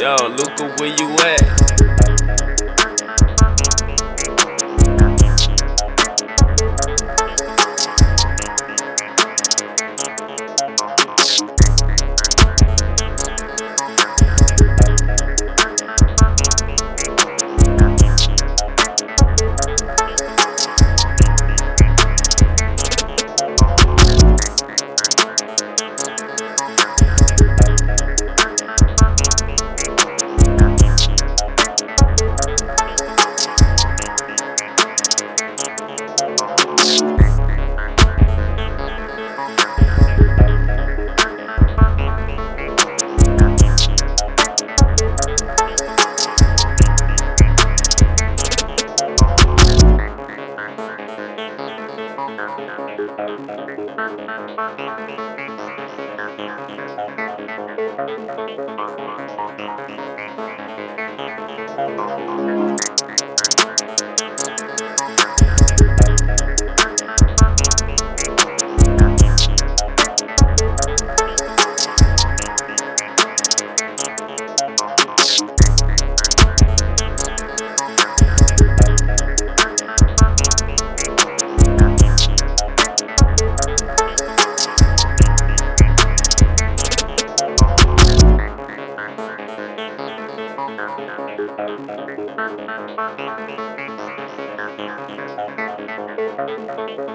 Yo, Luca, where you at? Thank you. Thank you.